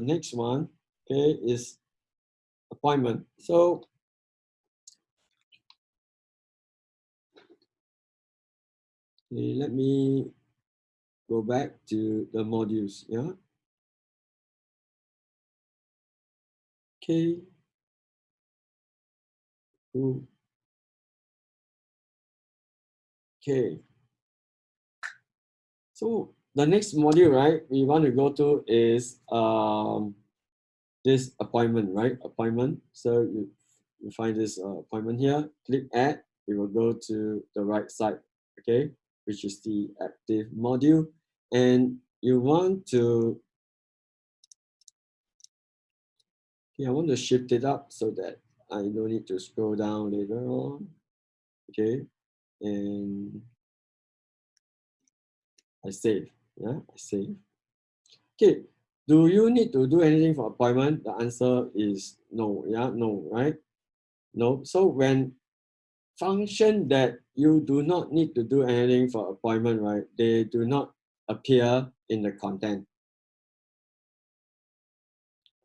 next one, okay, is appointment. So okay, let me go back to the modules, yeah. Okay. Ooh. Okay. So the next module, right, we want to go to is um, this appointment, right? Appointment. So you, you find this uh, appointment here, click add, it will go to the right side, okay, which is the active module. And you want to, okay, I want to shift it up so that I don't need to scroll down later on, okay, and I save, yeah, I save. Okay, do you need to do anything for appointment? The answer is no, yeah, no, right? No, so when function that you do not need to do anything for appointment, right, they do not appear in the content.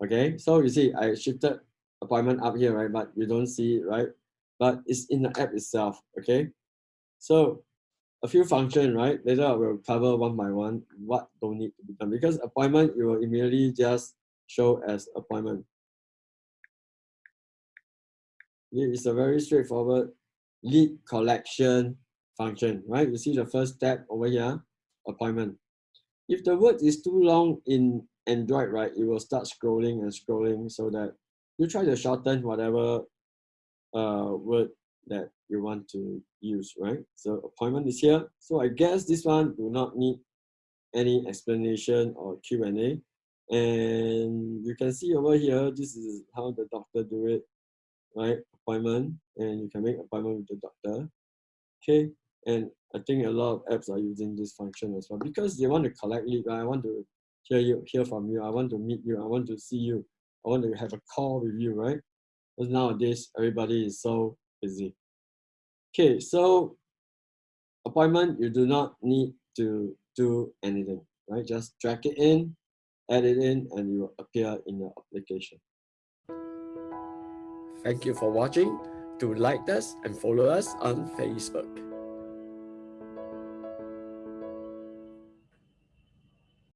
Okay, so you see, I shifted appointment up here, right, but you don't see it, right? But it's in the app itself, okay? So a few functions, right? Later I will cover one by one what don't need to be done because appointment you will immediately just show as appointment. It's a very straightforward lead collection function, right? You see the first step over here, appointment. If the word is too long in Android, right, it will start scrolling and scrolling so that you try to shorten whatever uh, word that you want to use, right? So appointment is here. So I guess this one do not need any explanation or Q&A. And you can see over here, this is how the doctor do it, right? Appointment, and you can make appointment with the doctor. Okay, and I think a lot of apps are using this function as well because they want to collect lead. I want to hear you, hear from you. I want to meet you. I want to see you. I want to have a call with you, right? Because nowadays everybody is so Okay, so appointment, you do not need to do anything, right? Just drag it in, add it in, and it will appear in your application. Thank you for watching. Do like us and follow us on Facebook.